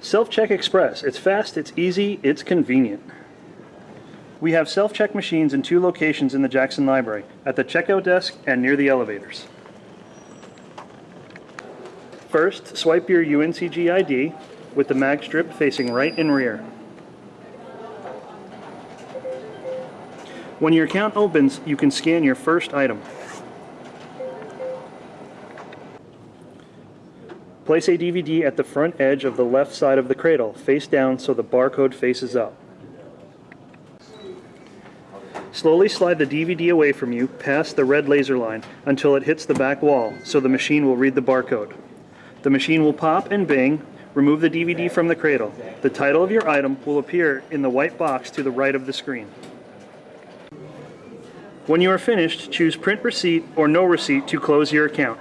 Self-Check Express. It's fast, it's easy, it's convenient. We have self-check machines in two locations in the Jackson Library, at the checkout desk and near the elevators. First, swipe your UNCG ID with the mag strip facing right and rear. When your account opens, you can scan your first item. Place a DVD at the front edge of the left side of the cradle, face down so the barcode faces up. Slowly slide the DVD away from you past the red laser line until it hits the back wall so the machine will read the barcode. The machine will pop and bing, remove the DVD from the cradle. The title of your item will appear in the white box to the right of the screen. When you are finished, choose print receipt or no receipt to close your account.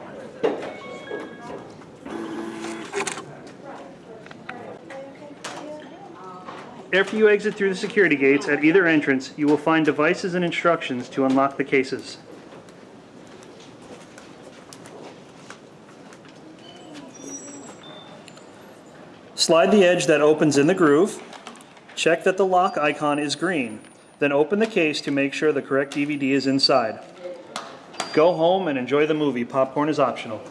After you exit through the security gates at either entrance, you will find devices and instructions to unlock the cases. Slide the edge that opens in the groove. Check that the lock icon is green. Then open the case to make sure the correct DVD is inside. Go home and enjoy the movie. Popcorn is optional.